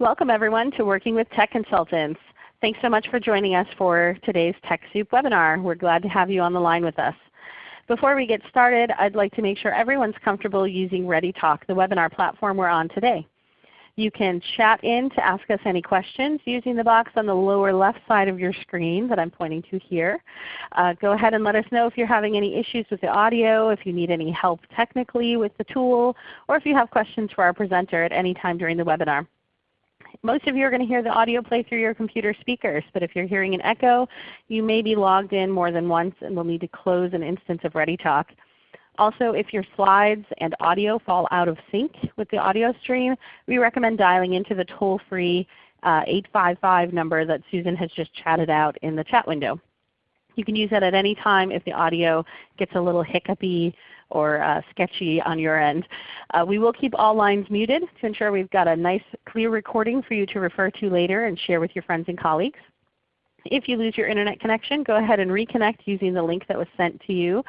Welcome everyone to Working with Tech Consultants. Thanks so much for joining us for today's TechSoup webinar. We're glad to have you on the line with us. Before we get started, I'd like to make sure everyone's comfortable using ReadyTalk, the webinar platform we're on today. You can chat in to ask us any questions using the box on the lower left side of your screen that I'm pointing to here. Uh, go ahead and let us know if you're having any issues with the audio, if you need any help technically with the tool, or if you have questions for our presenter at any time during the webinar. Most of you are going to hear the audio play through your computer speakers, but if you're hearing an echo, you may be logged in more than once and will need to close an instance of ReadyTalk. Also, if your slides and audio fall out of sync with the audio stream, we recommend dialing into the toll-free uh, 855 number that Susan has just chatted out in the chat window. You can use that at any time if the audio gets a little hiccupy or uh, sketchy on your end. Uh, we will keep all lines muted to ensure we've got a nice clear recording for you to refer to later and share with your friends and colleagues. If you lose your Internet connection, go ahead and reconnect using the link that was sent to you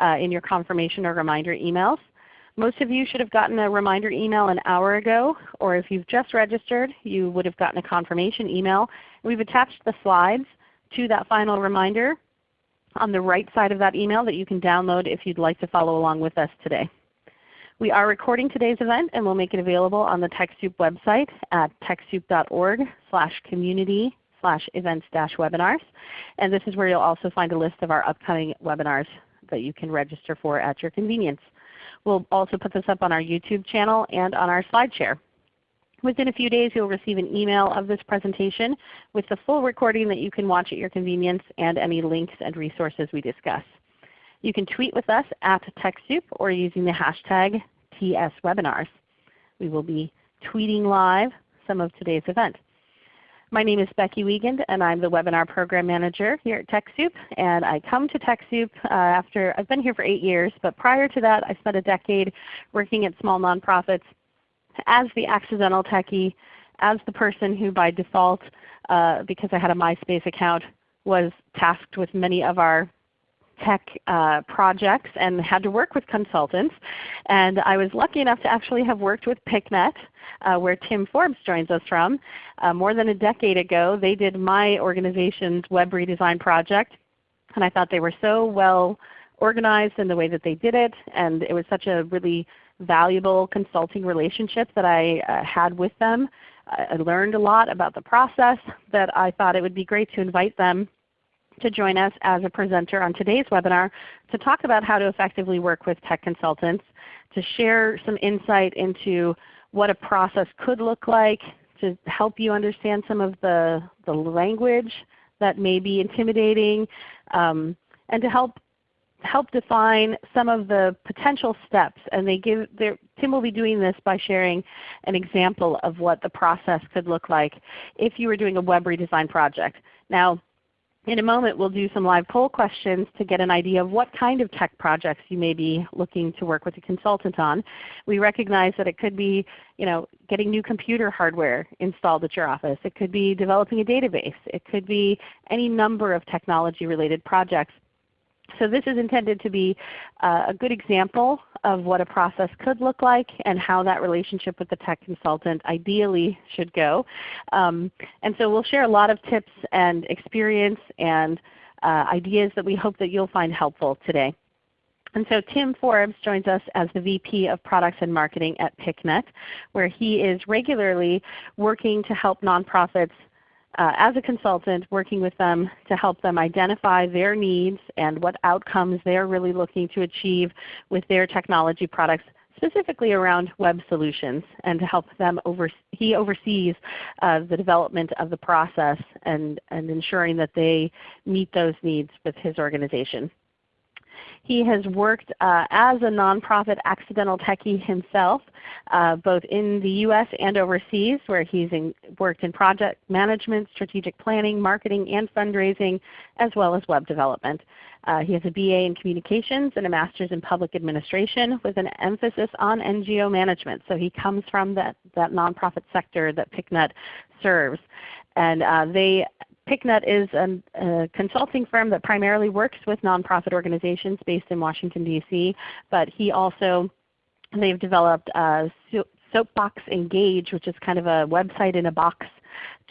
uh, in your confirmation or reminder emails. Most of you should have gotten a reminder email an hour ago, or if you've just registered, you would have gotten a confirmation email. We've attached the slides to that final reminder on the right side of that email that you can download if you'd like to follow along with us today. We are recording today's event and we'll make it available on the TechSoup website at techsoup.org slash community slash events dash webinars. And this is where you'll also find a list of our upcoming webinars that you can register for at your convenience. We'll also put this up on our YouTube channel and on our SlideShare. Within a few days you'll receive an email of this presentation with the full recording that you can watch at your convenience and any links and resources we discuss. You can tweet with us at TechSoup or using the hashtag TSWebinars. We will be tweeting live some of today's event. My name is Becky Wiegand and I'm the Webinar Program Manager here at TechSoup. And I come to TechSoup uh, after, I've been here for 8 years, but prior to that I spent a decade working at small nonprofits as the accidental techie, as the person who by default, uh, because I had a MySpace account, was tasked with many of our tech uh, projects and had to work with consultants. And I was lucky enough to actually have worked with PicNet, uh, where Tim Forbes joins us from. Uh, more than a decade ago, they did my organization's web redesign project. And I thought they were so well organized in the way that they did it. And it was such a really valuable consulting relationship that I uh, had with them. I learned a lot about the process that I thought it would be great to invite them to join us as a presenter on today's webinar to talk about how to effectively work with tech consultants, to share some insight into what a process could look like, to help you understand some of the, the language that may be intimidating, um, and to help help define some of the potential steps. And they give Tim will be doing this by sharing an example of what the process could look like if you were doing a web redesign project. Now in a moment we'll do some live poll questions to get an idea of what kind of tech projects you may be looking to work with a consultant on. We recognize that it could be you know, getting new computer hardware installed at your office. It could be developing a database. It could be any number of technology related projects. So this is intended to be uh, a good example of what a process could look like and how that relationship with the tech consultant ideally should go. Um, and so we'll share a lot of tips and experience and uh, ideas that we hope that you'll find helpful today. And so Tim Forbes joins us as the VP of Products and Marketing at PicNet, where he is regularly working to help nonprofits uh, as a consultant working with them to help them identify their needs and what outcomes they're really looking to achieve with their technology products specifically around web solutions and to help them over, he oversees uh, the development of the process and, and ensuring that they meet those needs with his organization. He has worked uh, as a nonprofit accidental techie himself, uh, both in the U.S. and overseas, where he's in, worked in project management, strategic planning, marketing, and fundraising, as well as web development. Uh, he has a BA in Communications and a Master's in Public Administration with an emphasis on NGO management. So he comes from that, that nonprofit sector that PicNet serves. And uh, they PicNet is a consulting firm that primarily works with nonprofit organizations based in Washington, D.C., but he also they've developed uh, Soapbox Engage, which is kind of a website in a box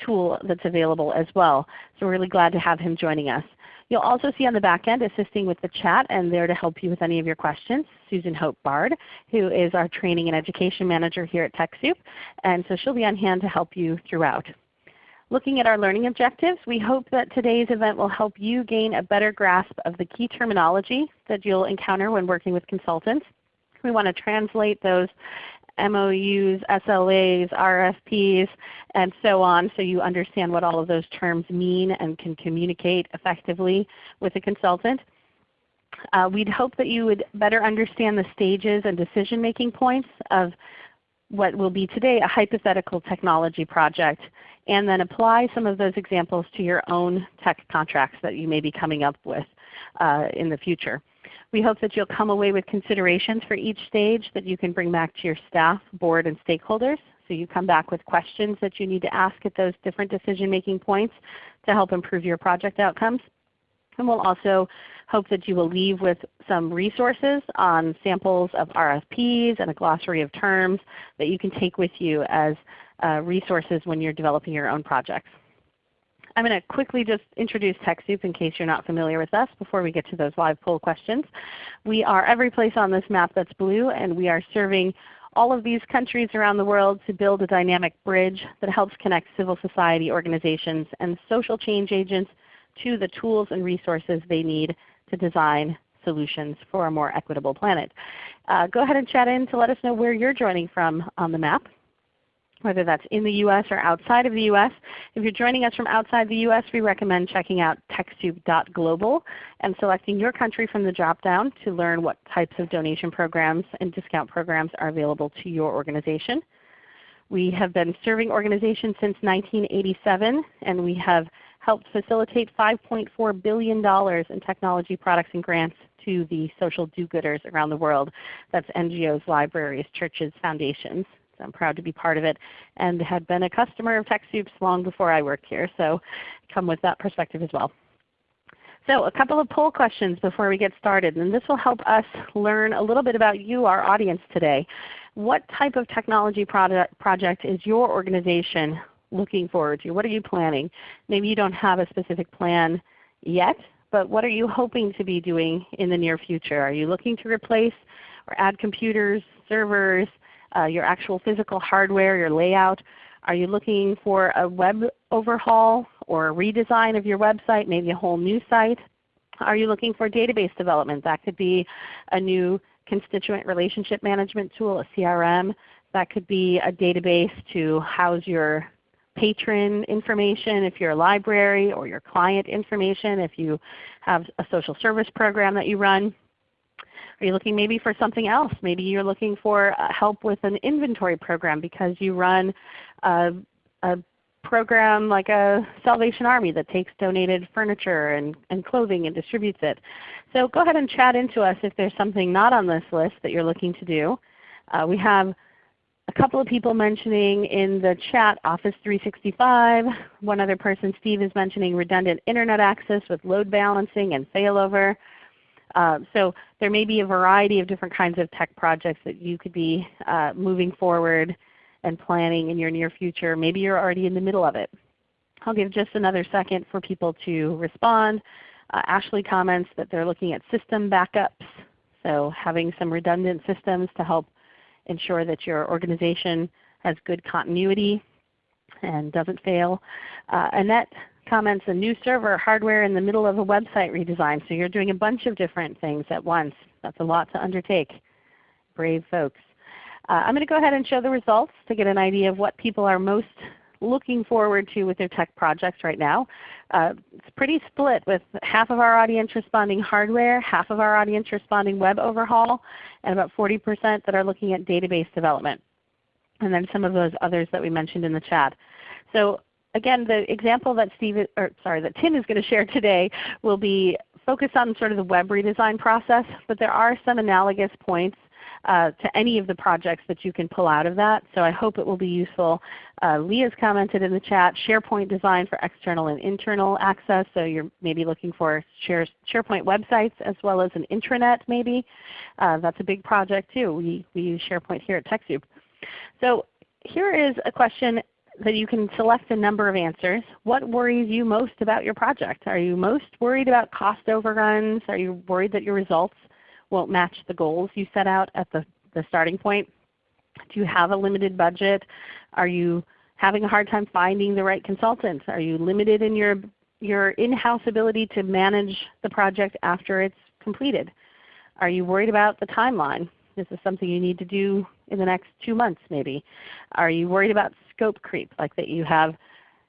tool that's available as well. So we're really glad to have him joining us. You'll also see on the back end assisting with the chat and there to help you with any of your questions, Susan Hope Bard, who is our Training and Education Manager here at TechSoup. And so she'll be on hand to help you throughout. Looking at our learning objectives, we hope that today's event will help you gain a better grasp of the key terminology that you'll encounter when working with consultants. We want to translate those MOUs, SLAs, RFPs, and so on so you understand what all of those terms mean and can communicate effectively with a consultant. Uh, we'd hope that you would better understand the stages and decision-making points of what will be today a hypothetical technology project and then apply some of those examples to your own tech contracts that you may be coming up with uh, in the future. We hope that you'll come away with considerations for each stage that you can bring back to your staff, board, and stakeholders. So you come back with questions that you need to ask at those different decision-making points to help improve your project outcomes. And we'll also hope that you will leave with some resources on samples of RFPs and a glossary of terms that you can take with you as uh, resources when you're developing your own projects. I'm going to quickly just introduce TechSoup in case you're not familiar with us before we get to those live poll questions. We are every place on this map that's blue, and we are serving all of these countries around the world to build a dynamic bridge that helps connect civil society organizations and social change agents to the tools and resources they need to design solutions for a more equitable planet. Uh, go ahead and chat in to let us know where you're joining from on the map whether that's in the U.S. or outside of the U.S. If you're joining us from outside the U.S., we recommend checking out TechSoup.global and selecting your country from the drop-down to learn what types of donation programs and discount programs are available to your organization. We have been serving organizations since 1987, and we have helped facilitate $5.4 billion in technology products and grants to the social do-gooders around the world. That's NGOs, libraries, churches, foundations. I'm proud to be part of it and had been a customer of TechSoup's long before I worked here. So come with that perspective as well. So a couple of poll questions before we get started, and this will help us learn a little bit about you, our audience today. What type of technology product, project is your organization looking forward to? What are you planning? Maybe you don't have a specific plan yet, but what are you hoping to be doing in the near future? Are you looking to replace or add computers, servers, uh, your actual physical hardware, your layout? Are you looking for a web overhaul or a redesign of your website, maybe a whole new site? Are you looking for database development? That could be a new constituent relationship management tool, a CRM. That could be a database to house your patron information if you're a library or your client information if you have a social service program that you run. Are you looking maybe for something else? Maybe you're looking for uh, help with an inventory program because you run a, a program like a Salvation Army that takes donated furniture and, and clothing and distributes it. So go ahead and chat into us if there's something not on this list that you're looking to do. Uh, we have a couple of people mentioning in the chat Office 365. One other person, Steve, is mentioning redundant Internet access with load balancing and failover. Uh, so there may be a variety of different kinds of tech projects that you could be uh, moving forward and planning in your near future. Maybe you're already in the middle of it. I'll give just another second for people to respond. Uh, Ashley comments that they're looking at system backups, so having some redundant systems to help ensure that your organization has good continuity and doesn't fail. Uh, Annette comments a new server hardware in the middle of a website redesign. So you're doing a bunch of different things at once. That's a lot to undertake. Brave folks. Uh, I'm going to go ahead and show the results to get an idea of what people are most looking forward to with their tech projects right now. Uh, it's pretty split with half of our audience responding hardware, half of our audience responding web overhaul, and about 40% that are looking at database development. And then some of those others that we mentioned in the chat. So again, the example that Steve, or sorry, that Tim is going to share today will be focused on sort of the web redesign process, but there are some analogous points uh, to any of the projects that you can pull out of that. So I hope it will be useful. Uh, Leah's commented in the chat, SharePoint design for external and internal access. So you're maybe looking for share, SharePoint websites as well as an intranet maybe. Uh, that's a big project too. We, we use SharePoint here at TechSoup. So here is a question that you can select a number of answers. What worries you most about your project? Are you most worried about cost overruns? Are you worried that your results won't match the goals you set out at the, the starting point? Do you have a limited budget? Are you having a hard time finding the right consultants? Are you limited in your, your in-house ability to manage the project after it's completed? Are you worried about the timeline? This is something you need to do in the next two months maybe. Are you worried about scope creep, like that you have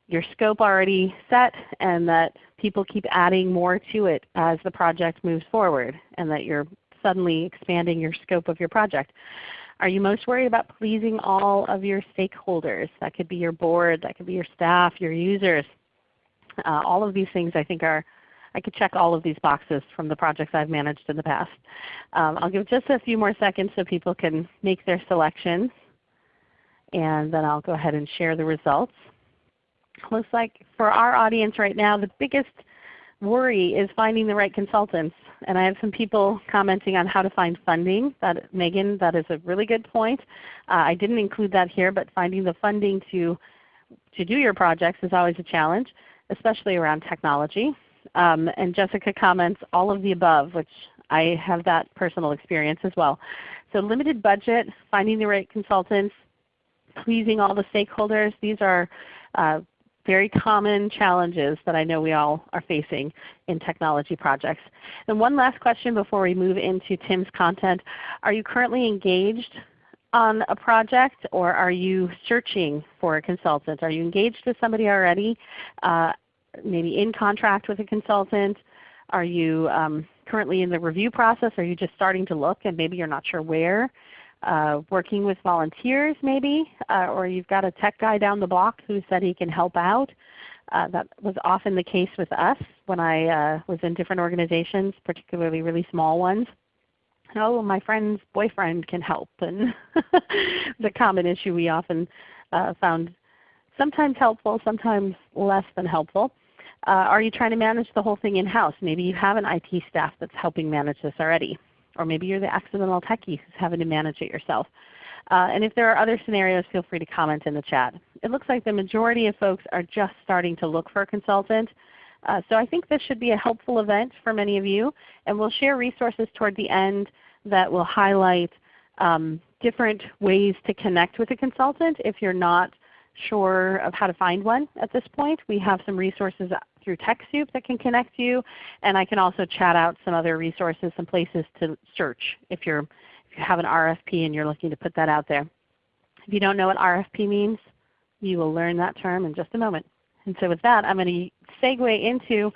your scope already set and that people keep adding more to it as the project moves forward and that you're suddenly expanding your scope of your project? Are you most worried about pleasing all of your stakeholders? That could be your board, that could be your staff, your users. Uh, all of these things I think are I could check all of these boxes from the projects I've managed in the past. Um, I'll give just a few more seconds so people can make their selections. And then I'll go ahead and share the results. Looks like for our audience right now, the biggest worry is finding the right consultants. And I have some people commenting on how to find funding. That, Megan, that is a really good point. Uh, I didn't include that here, but finding the funding to, to do your projects is always a challenge, especially around technology. Um, and Jessica comments all of the above, which I have that personal experience as well. So limited budget, finding the right consultants, pleasing all the stakeholders. These are uh, very common challenges that I know we all are facing in technology projects. And one last question before we move into Tim's content. Are you currently engaged on a project or are you searching for a consultant? Are you engaged with somebody already? Uh, maybe in contract with a consultant? Are you um, currently in the review process? Are you just starting to look and maybe you're not sure where? Uh, working with volunteers maybe, uh, or you've got a tech guy down the block who said he can help out. Uh, that was often the case with us when I uh, was in different organizations, particularly really small ones. Oh, my friend's boyfriend can help, and the common issue we often uh, found sometimes helpful, sometimes less than helpful. Uh, are you trying to manage the whole thing in-house? Maybe you have an IT staff that's helping manage this already. Or maybe you're the accidental techie who's having to manage it yourself. Uh, and if there are other scenarios, feel free to comment in the chat. It looks like the majority of folks are just starting to look for a consultant. Uh, so I think this should be a helpful event for many of you. And we'll share resources toward the end that will highlight um, different ways to connect with a consultant if you're not sure of how to find one at this point. We have some resources through TechSoup that can connect you, and I can also chat out some other resources, some places to search if, you're, if you have an RFP and you're looking to put that out there. If you don't know what RFP means, you will learn that term in just a moment. And so with that, I'm going to segue into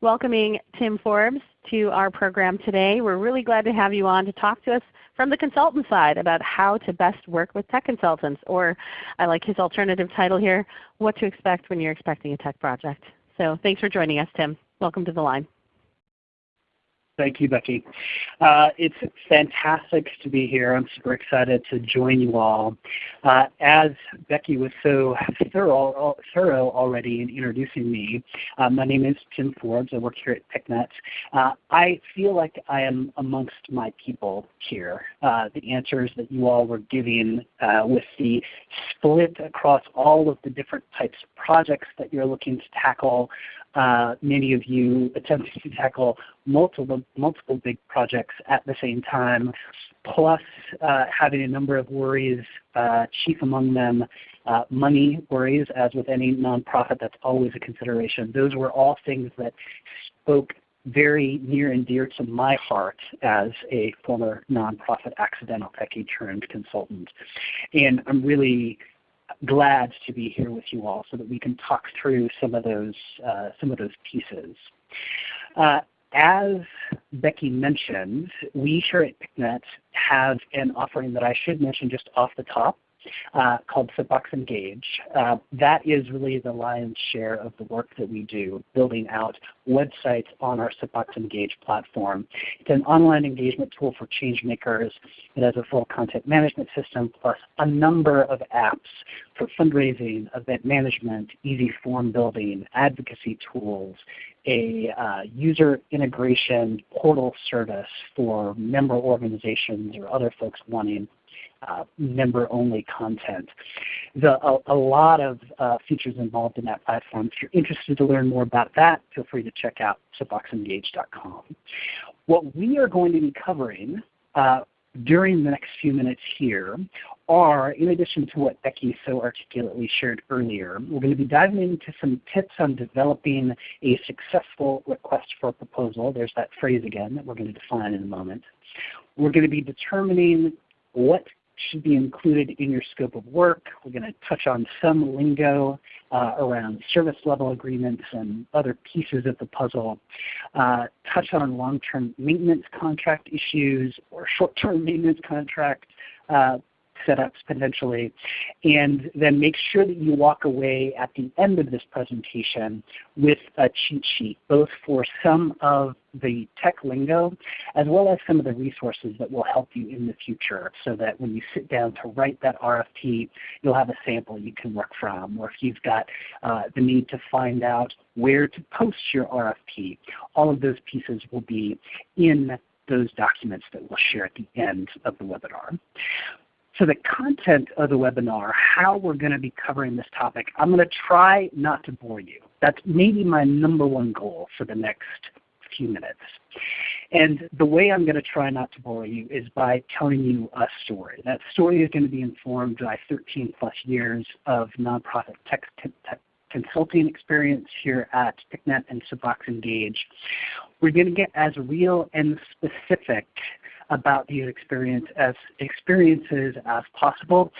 welcoming Tim Forbes to our program today. We're really glad to have you on to talk to us from the consultant side about how to best work with tech consultants, or I like his alternative title here, what to expect when you're expecting a tech project. So thanks for joining us, Tim. Welcome to the line. Thank you, Becky. Uh, it's fantastic to be here. I'm super excited to join you all. Uh, as Becky was so thorough, already in introducing me, uh, my name is Tim Forbes. I work here at PicNet. Uh, I feel like I am amongst my people here. Uh, the answers that you all were giving uh, with the split across all of the different types of projects that you're looking to tackle uh, many of you attempting to tackle multiple, multiple big projects at the same time, plus uh, having a number of worries, uh, chief among them uh, money worries, as with any nonprofit that's always a consideration. Those were all things that spoke very near and dear to my heart as a former nonprofit accidental techie turned consultant. And I'm really glad to be here with you all so that we can talk through some of those, uh, some of those pieces. Uh, as Becky mentioned, we here at PicNet have an offering that I should mention just off the top called Soapbox Engage. Uh, that is really the lion's share of the work that we do, building out websites on our Soapbox Engage platform. It's an online engagement tool for change makers. It has a full content management system plus a number of apps for fundraising, event management, easy form building, advocacy tools, a uh, user integration portal service for member organizations or other folks wanting uh, member-only content. The, a, a, lot of uh, features involved in that platform. If you're interested to learn more about that, feel free to check out soapboxengage.com. What we are going to be covering uh, during the next few minutes here are, in addition to what Becky so articulately shared earlier, we're going to be diving into some tips on developing a successful request for proposal. There's that phrase again that we're going to define in a moment. We're going to be determining what should be included in your scope of work. We're going to touch on some lingo uh, around service level agreements and other pieces of the puzzle. Uh, touch on long-term maintenance contract issues or short-term maintenance contract uh, setups potentially, and then make sure that you walk away at the end of this presentation with a cheat sheet, both for some of the tech lingo as well as some of the resources that will help you in the future so that when you sit down to write that RFP, you'll have a sample you can work from. Or if you've got uh, the need to find out where to post your RFP, all of those pieces will be in those documents that we'll share at the end of the webinar. So the content of the webinar, how we're going to be covering this topic, I'm going to try not to bore you. That's maybe my number one goal for the next few minutes. And the way I'm going to try not to bore you is by telling you a story. That story is going to be informed by 13 plus years of nonprofit tech, tech consulting experience here at PicNet and Soapbox Engage. We're going to get as real and specific about these experience as experiences as possible,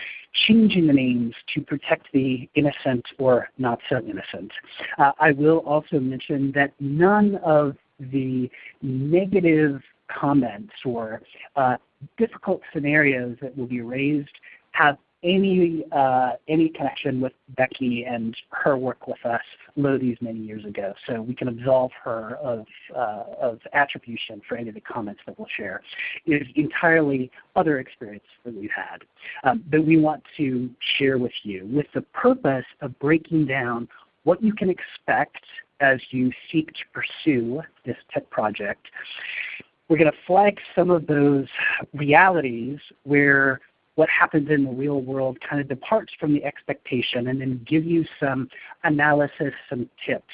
changing the names to protect the innocent or not so innocent. Uh, I will also mention that none of the negative comments or uh, difficult scenarios that will be raised have any uh, any connection with Becky and her work with us these many years ago. So we can absolve her of, uh, of attribution for any of the comments that we'll share. It is entirely other experience that we've had um, that we want to share with you with the purpose of breaking down what you can expect as you seek to pursue this tech project. We're going to flag some of those realities where what happens in the real world kind of departs from the expectation and then give you some analysis, some tips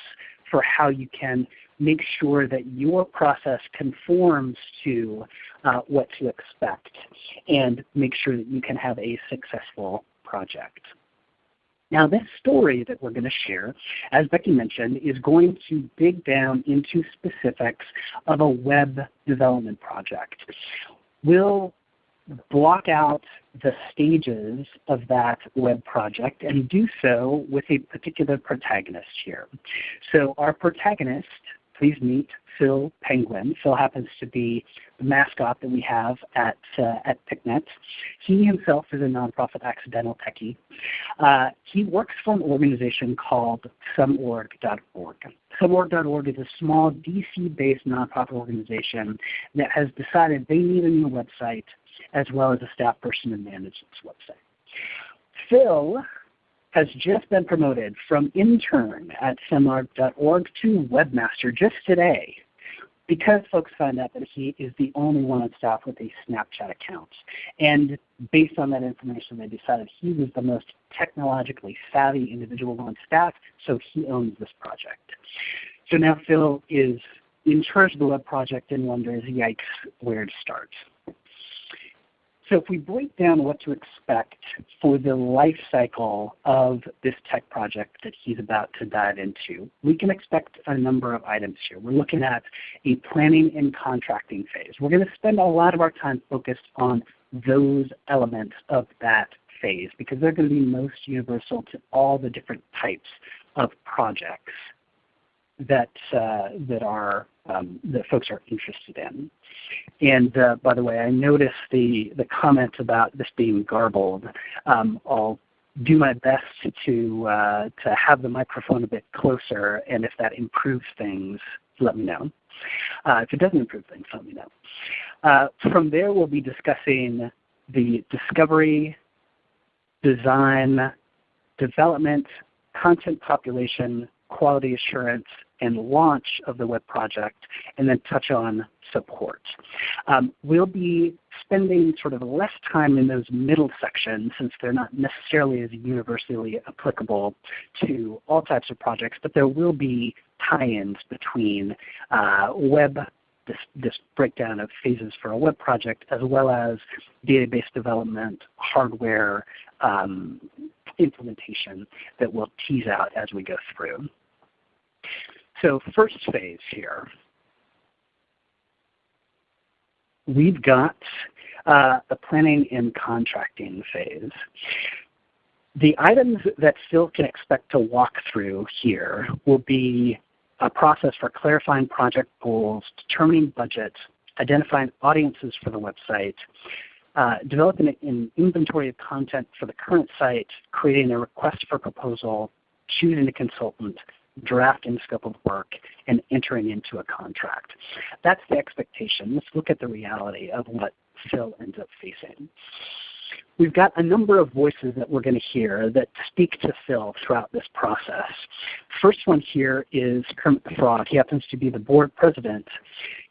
for how you can make sure that your process conforms to uh, what to expect and make sure that you can have a successful project. Now this story that we're going to share, as Becky mentioned, is going to dig down into specifics of a web development project. We'll block out the stages of that web project and do so with a particular protagonist here. So our protagonist, please meet Phil Penguin. Phil happens to be the mascot that we have at, uh, at PicNet. He himself is a nonprofit accidental techie. Uh, he works for an organization called someorg.org. Someorg.org is a small DC-based nonprofit organization that has decided they need a new website as well as a staff person to manage this website. Phil has just been promoted from intern at someorg.org to webmaster just today because folks found out that he is the only one on staff with a Snapchat account. And based on that information, they decided he was the most technologically savvy individual on staff, so he owns this project. So now Phil is in charge of the web project and wonders, yikes, where to start. So if we break down what to expect for the life cycle of this tech project that he's about to dive into, we can expect a number of items here. We're looking at a planning and contracting phase. We're going to spend a lot of our time focused on those elements of that phase because they're going to be most universal to all the different types of projects that, uh, that, are, um, that folks are interested in. And uh, by the way, I noticed the, the comment about this being garbled. Um, I'll do my best to, uh, to have the microphone a bit closer, and if that improves things, let me know. Uh, if it doesn't improve things, let me know. Uh, from there, we'll be discussing the discovery, design, development, content population, quality assurance and launch of the web project, and then touch on support. Um, we'll be spending sort of less time in those middle sections since they're not necessarily as universally applicable to all types of projects, but there will be tie-ins between uh, web this, this, breakdown of phases for a web project as well as database development, hardware um, implementation that we'll tease out as we go through. So first phase here, we've got uh, the planning and contracting phase. The items that Phil can expect to walk through here will be a process for clarifying project goals, determining budgets, identifying audiences for the website, uh, developing an inventory of content for the current site, creating a request for proposal, choosing a consultant, drafting scope of work, and entering into a contract. That's the expectation. Let's look at the reality of what Phil ends up facing. We've got a number of voices that we're going to hear that speak to Phil throughout this process. First one here is Kermit the Frog. He happens to be the board president.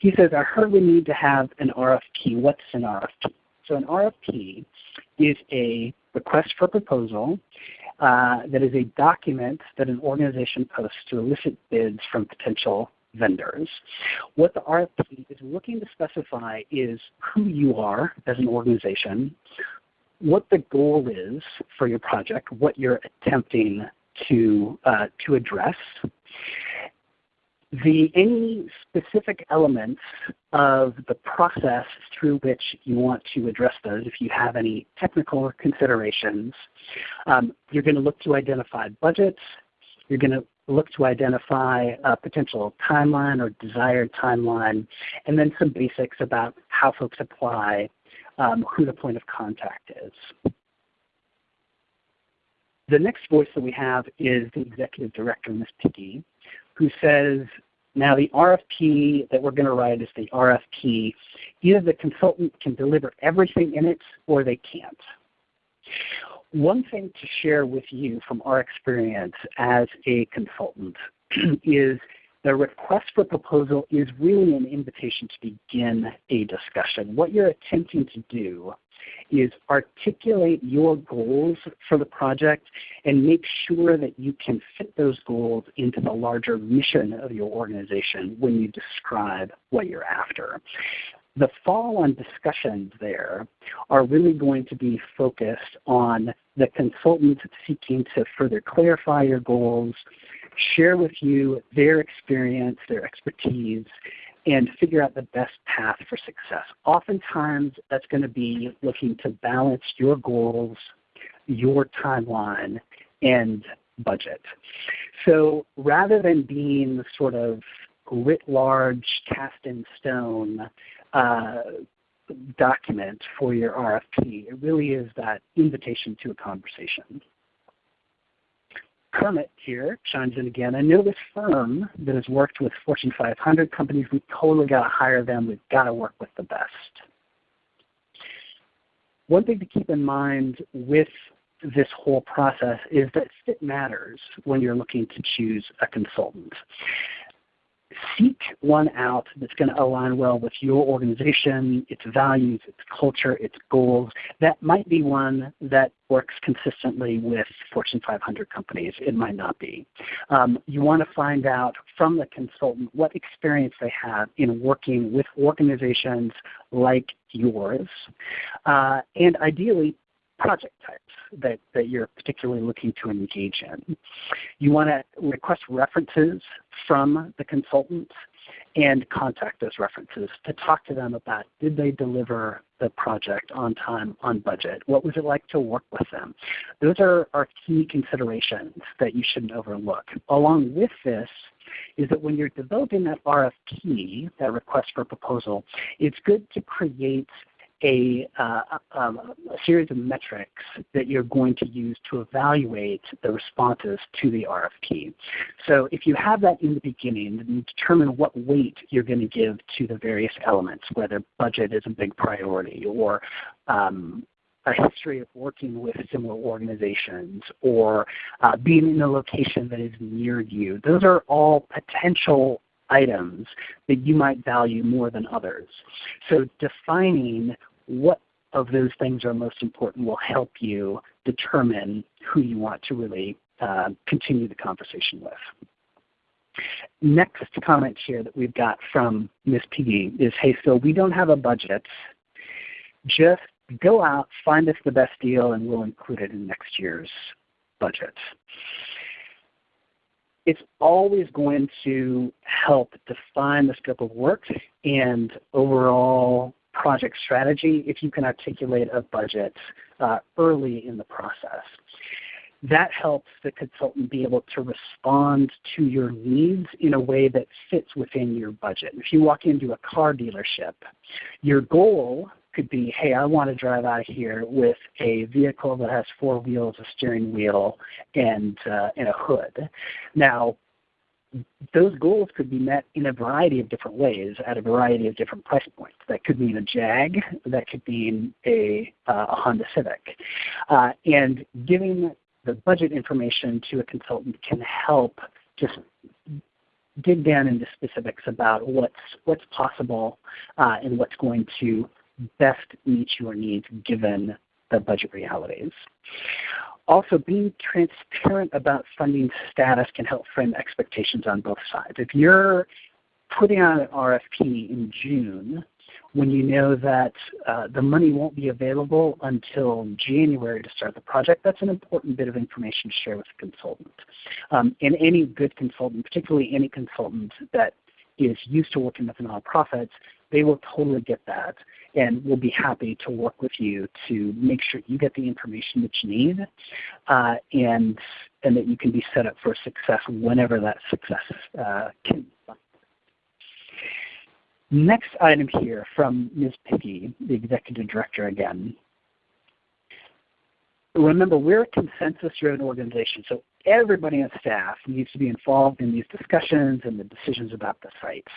He says, I heard we need to have an RFP. What's an RFP? So an RFP is a request for proposal uh, that is a document that an organization posts to elicit bids from potential vendors. What the RFP is looking to specify is who you are as an organization, what the goal is for your project, what you're attempting to, uh, to address, the, any specific elements of the process through which you want to address those, if you have any technical considerations, um, you're going to look to identify budgets, you're going to look to identify a potential timeline or desired timeline, and then some basics about how folks apply, um, who the point of contact is. The next voice that we have is the Executive Director, Ms. Piggy, who says, now the RFP that we're going to write is the RFP. Either the consultant can deliver everything in it or they can't. One thing to share with you from our experience as a consultant is the request for proposal is really an invitation to begin a discussion. What you're attempting to do is articulate your goals for the project and make sure that you can fit those goals into the larger mission of your organization when you describe what you're after. The follow-on discussions there are really going to be focused on the consultant seeking to further clarify your goals, share with you their experience, their expertise, and figure out the best path for success. Oftentimes that's going to be looking to balance your goals, your timeline, and budget. So rather than being the sort of writ large, cast in stone uh, document for your RFP, it really is that invitation to a conversation. Kermit here chimes in again. I know this firm that has worked with Fortune 500 companies. We totally got to hire them. We've got to work with the best. One thing to keep in mind with this whole process is that fit matters when you're looking to choose a consultant seek one out that's going to align well with your organization, its values, its culture, its goals. That might be one that works consistently with Fortune 500 companies. It might not be. Um, you want to find out from the consultant what experience they have in working with organizations like yours, uh, and ideally project types that, that you're particularly looking to engage in. You want to request references from the consultant and contact those references to talk to them about did they deliver the project on time, on budget? What was it like to work with them? Those are, are key considerations that you shouldn't overlook. Along with this is that when you're developing that RFP, that request for proposal, it's good to create a, uh, um, a, series of metrics that you're going to use to evaluate the responses to the RFP. So if you have that in the beginning, then you determine what weight you're going to give to the various elements, whether budget is a big priority or um, a history of working with similar organizations or uh, being in a location that is near you. Those are all potential items that you might value more than others. So defining what of those things are most important will help you determine who you want to really uh, continue the conversation with. Next comment here that we've got from Ms. Piggy is, hey, so we don't have a budget. Just go out, find us the best deal, and we'll include it in next year's budget. It's always going to help define the scope of work and overall project strategy if you can articulate a budget uh, early in the process. That helps the consultant be able to respond to your needs in a way that fits within your budget. If you walk into a car dealership, your goal could be, hey, I want to drive out of here with a vehicle that has four wheels, a steering wheel, and, uh, and a hood. Now, those goals could be met in a variety of different ways at a variety of different price points. That could mean a Jag, that could mean a, uh, a Honda Civic. Uh, and giving the budget information to a consultant can help just dig down into specifics about what's, what's possible uh, and what's going to best meet your needs given the budget realities. Also, being transparent about funding status can help frame expectations on both sides. If you're putting out an RFP in June when you know that uh, the money won't be available until January to start the project, that's an important bit of information to share with the consultant. Um, and any good consultant, particularly any consultant that is used to working with nonprofits, they will totally get that and we'll be happy to work with you to make sure you get the information that you need uh, and, and that you can be set up for success whenever that success uh, can Next item here from Ms. Piggy, the Executive Director again. Remember, we're a consensus-driven organization, so everybody on staff needs to be involved in these discussions and the decisions about the sites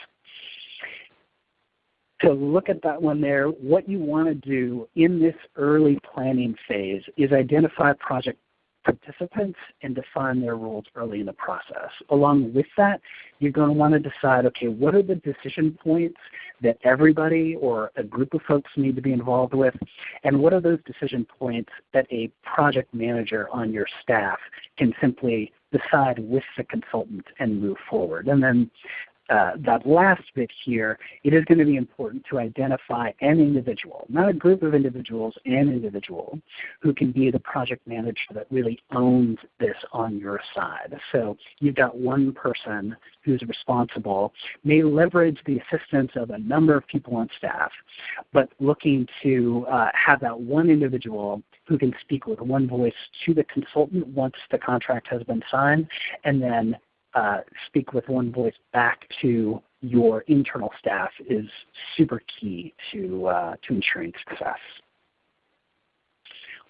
to look at that one there, what you want to do in this early planning phase is identify project participants and define their roles early in the process. Along with that, you're going to want to decide, okay, what are the decision points that everybody or a group of folks need to be involved with, and what are those decision points that a project manager on your staff can simply decide with the consultant and move forward. And then uh, that last bit here, it is going to be important to identify an individual, not a group of individuals, an individual who can be the project manager that really owns this on your side. So you've got one person who's responsible, may leverage the assistance of a number of people on staff, but looking to uh, have that one individual who can speak with one voice to the consultant once the contract has been signed, and then uh, speak with one voice back to your internal staff is super key to, uh, to ensuring success.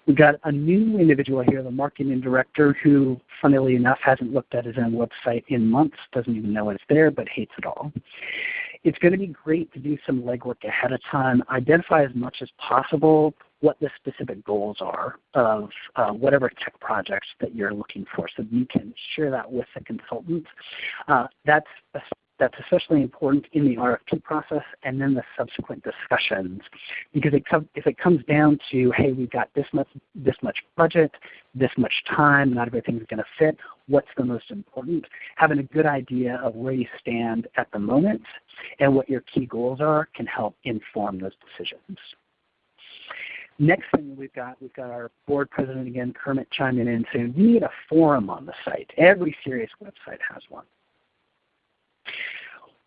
We've got a new individual here, the marketing director, who funnily enough hasn't looked at his own website in months, doesn't even know it's there, but hates it all. It's going to be great to do some legwork ahead of time, identify as much as possible what the specific goals are of uh, whatever tech projects that you're looking for so you can share that with the consultant. Uh, that's, that's especially important in the RFP process and then the subsequent discussions because it if it comes down to, hey, we've got this much, this much budget, this much time, not everything's going to fit, what's the most important? Having a good idea of where you stand at the moment and what your key goals are can help inform those decisions. Next thing we've got, we've got our board president again, Kermit chiming in saying we need a forum on the site. Every serious website has one.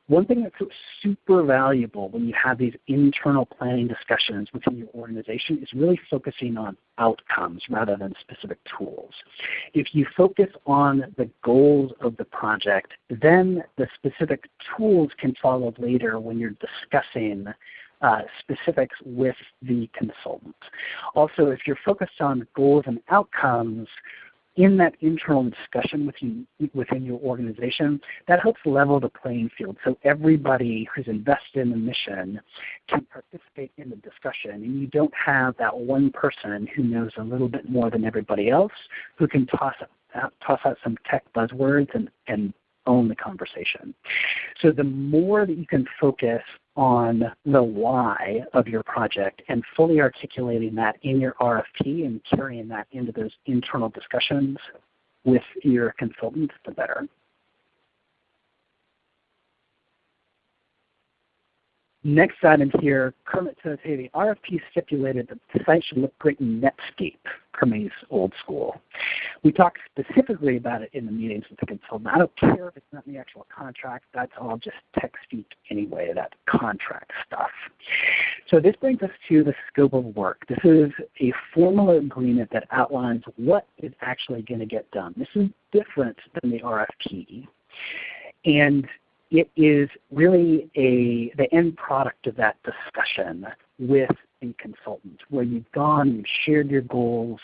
One thing that's super valuable when you have these internal planning discussions within your organization is really focusing on outcomes rather than specific tools. If you focus on the goals of the project, then the specific tools can follow later when you're discussing uh, specifics with the consultant. Also, if you're focused on goals and outcomes, in that internal discussion within, within your organization, that helps level the playing field so everybody who's invested in the mission can participate in the discussion and you don't have that one person who knows a little bit more than everybody else who can toss out, toss out some tech buzzwords and, and own the conversation. So the more that you can focus on the why of your project and fully articulating that in your RFP and carrying that into those internal discussions with your consultants, the better. Next item here, Kermit says, hey, the RFP stipulated that the site should look great in Netscape, Kermit's old school. We talked specifically about it in the meetings with the consultant. I don't care if it's not in the actual contract. That's all just tech speak anyway, that contract stuff. So this brings us to the scope of work. This is a formal agreement that outlines what is actually going to get done. This is different than the RFP. And it is really a, the end product of that discussion with a consultant where you've gone, you've shared your goals,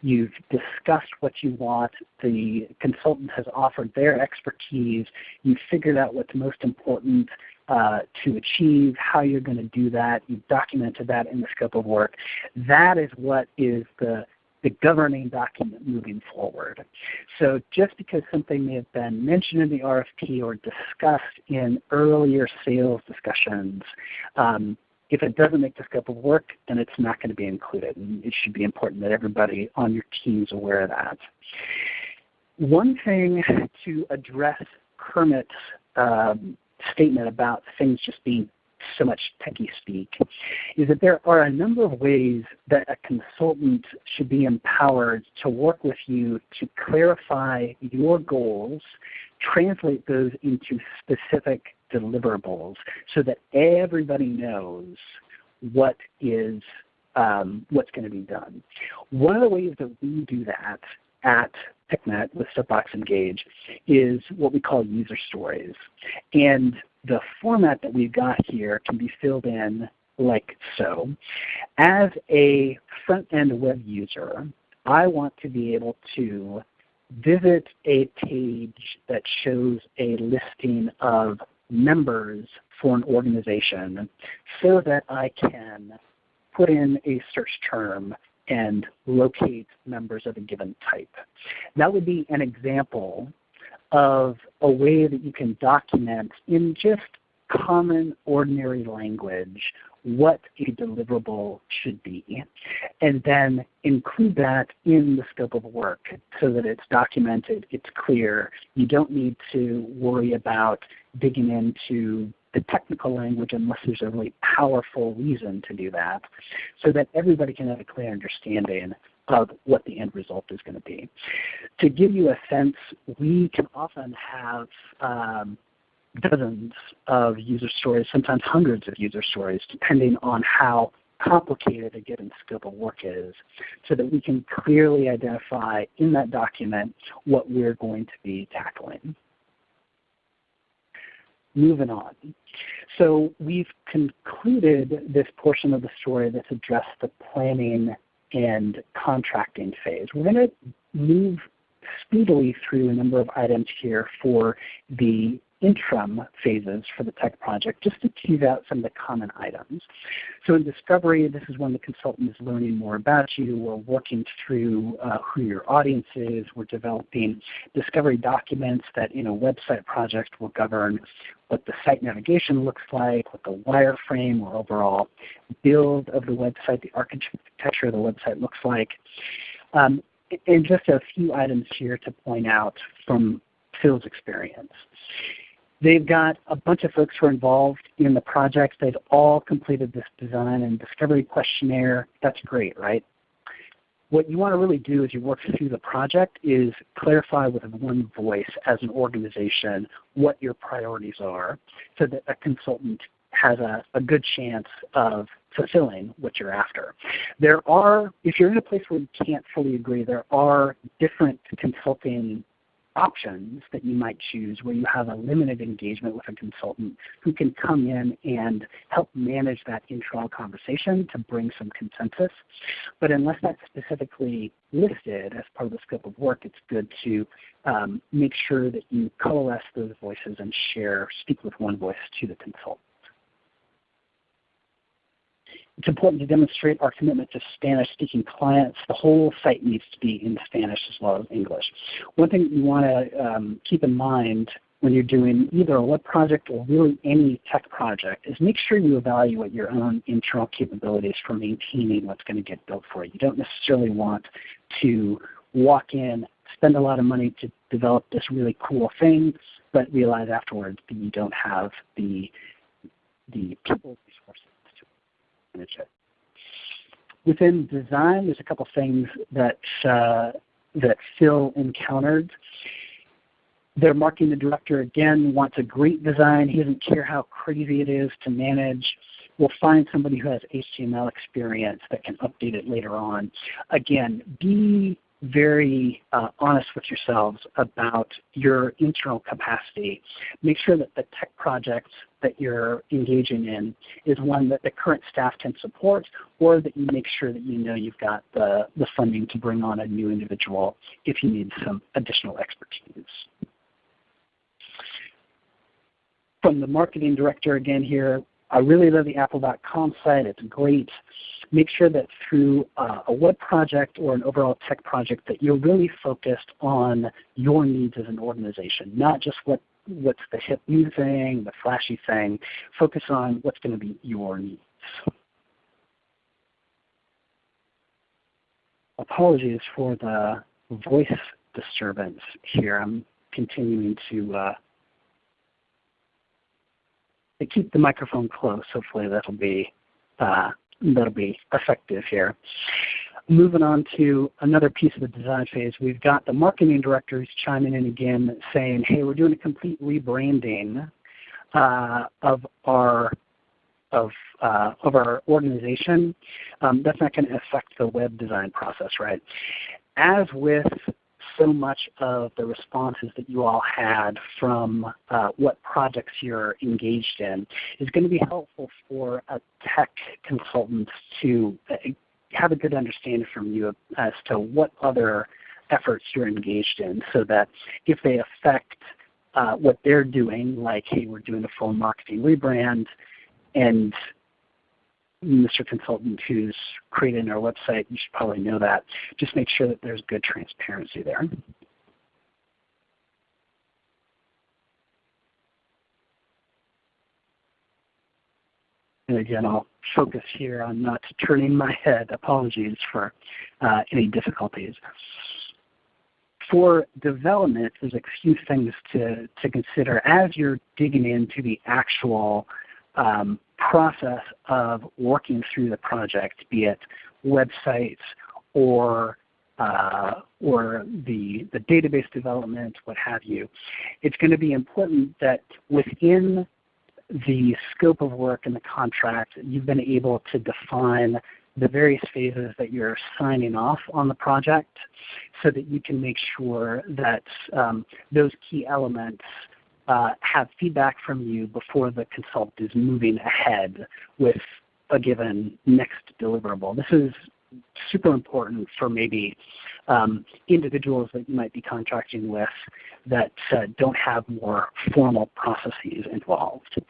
you've discussed what you want, the consultant has offered their expertise, you've figured out what's most important uh, to achieve, how you're going to do that, you've documented that in the scope of work. That is what is the the governing document moving forward. So just because something may have been mentioned in the RFP or discussed in earlier sales discussions, um, if it doesn't make the scope of work, then it's not going to be included. And it should be important that everybody on your team is aware of that. One thing to address Kermit's um, statement about things just being so much techie speak, is that there are a number of ways that a consultant should be empowered to work with you to clarify your goals, translate those into specific deliverables so that everybody knows what is um, what's going to be done. One of the ways that we do that at PicNet with Soapbox Engage is what we call user stories. And the format that we've got here can be filled in like so. As a front-end web user, I want to be able to visit a page that shows a listing of members for an organization so that I can put in a search term and locate members of a given type. That would be an example of a way that you can document in just common ordinary language what a deliverable should be and then include that in the scope of work so that it's documented, it's clear. You don't need to worry about digging into the technical language unless there's a really powerful reason to do that so that everybody can have a clear understanding of what the end result is going to be. To give you a sense, we can often have um, dozens of user stories, sometimes hundreds of user stories, depending on how complicated a given scope of work is, so that we can clearly identify in that document what we're going to be tackling. Moving on. So we've concluded this portion of the story that's addressed the planning and contracting phase. We're going to move speedily through a number of items here for the interim phases for the tech project just to tease out some of the common items. So in discovery, this is when the consultant is learning more about you. We're working through uh, who your audience is. We're developing discovery documents that in a website project will govern what the site navigation looks like, what the wireframe or overall build of the website, the architecture of the website looks like. Um, and just a few items here to point out from Phil's experience. They've got a bunch of folks who are involved in the project. They've all completed this design and discovery questionnaire. That's great, right? What you want to really do as you work through the project is clarify with one voice as an organization what your priorities are so that a consultant has a, a good chance of fulfilling what you're after. There are, if you're in a place where you can't fully agree, there are different consulting options that you might choose where you have a limited engagement with a consultant who can come in and help manage that internal conversation to bring some consensus. But unless that's specifically listed as part of the scope of work, it's good to um, make sure that you coalesce those voices and share, speak with one voice to the consultant. It's important to demonstrate our commitment to Spanish-speaking clients. The whole site needs to be in Spanish as well as English. One thing you want to um, keep in mind when you're doing either a web project or really any tech project is make sure you evaluate your own internal capabilities for maintaining what's going to get built for you. You don't necessarily want to walk in, spend a lot of money to develop this really cool thing, but realize afterwards that you don't have the, the people Within design, there's a couple things that, uh, that Phil encountered. Their marketing director, again, wants a great design. He doesn't care how crazy it is to manage. We'll find somebody who has HTML experience that can update it later on. Again, be very uh, honest with yourselves about your internal capacity. Make sure that the tech project that you're engaging in is one that the current staff can support or that you make sure that you know you've got the, the funding to bring on a new individual if you need some additional expertise. From the marketing director again here, I really love the apple.com site. It's great make sure that through uh, a web project or an overall tech project that you're really focused on your needs as an organization, not just what, what's the hip new thing, the flashy thing. Focus on what's going to be your needs. Apologies for the voice disturbance here. I'm continuing to uh, keep the microphone close. Hopefully that'll be uh, that'll be effective here. Moving on to another piece of the design phase, we've got the marketing directors chiming in again saying, hey, we're doing a complete rebranding uh, of our of, uh, of our organization. Um, that's not going to affect the web design process, right? As with so much of the responses that you all had from uh, what projects you're engaged in is going to be helpful for a tech consultant to uh, have a good understanding from you as to what other efforts you're engaged in so that if they affect uh, what they're doing, like, hey, we're doing a full marketing rebrand, and Mr. Consultant who's creating our website, you should probably know that. Just make sure that there's good transparency there. And again, I'll focus here on not turning my head. Apologies for uh, any difficulties. For development, there's a few things to, to consider as you're digging into the actual um, process of working through the project, be it websites or uh, or the, the database development, what have you. It's going to be important that within the scope of work and the contract, you've been able to define the various phases that you're signing off on the project so that you can make sure that um, those key elements uh, have feedback from you before the consult is moving ahead with a given next deliverable. This is super important for maybe um, individuals that you might be contracting with that uh, don't have more formal processes involved.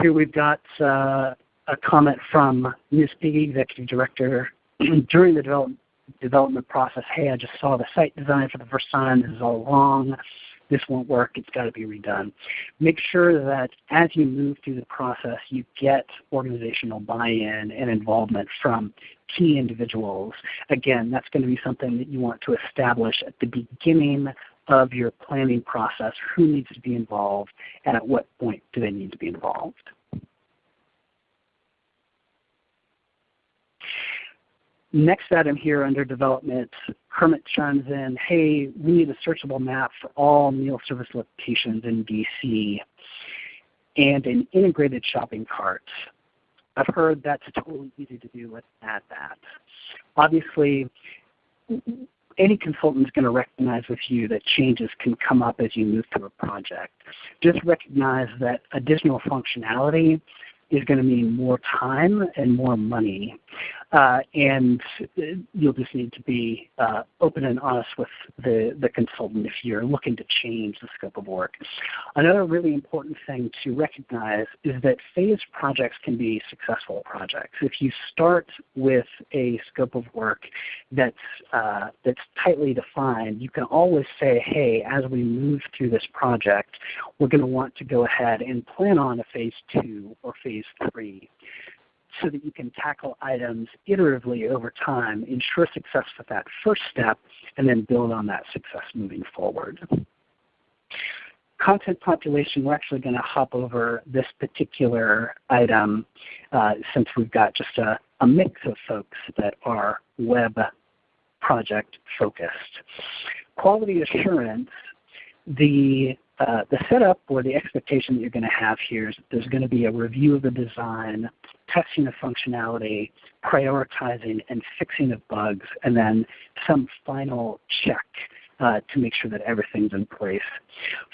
Here we've got uh, a comment from Ms. Piggy, Executive Director. During the development development process, hey, I just saw the site design for the first time, this is all wrong, this won't work, it's got to be redone. Make sure that as you move through the process, you get organizational buy-in and involvement from key individuals. Again, that's going to be something that you want to establish at the beginning of your planning process, who needs to be involved and at what point do they need to be involved. Next item here under development, Kermit chimes in, hey, we need a searchable map for all meal service locations in DC and an integrated shopping cart. I've heard that's totally easy to do. Let's add that. Obviously, any consultant is going to recognize with you that changes can come up as you move through a project. Just recognize that additional functionality is going to mean more time and more money. Uh, and you'll just need to be uh, open and honest with the, the consultant if you're looking to change the scope of work. Another really important thing to recognize is that phased projects can be successful projects. If you start with a scope of work that's, uh, that's tightly defined, you can always say, hey, as we move through this project, we're going to want to go ahead and plan on a phase two or phase three so that you can tackle items iteratively over time, ensure success with that first step, and then build on that success moving forward. Content population, we're actually going to hop over this particular item uh, since we've got just a, a mix of folks that are web project focused. Quality assurance, the uh, the setup or the expectation that you're going to have here is that there's going to be a review of the design, testing of functionality, prioritizing and fixing of bugs, and then some final check uh, to make sure that everything's in place.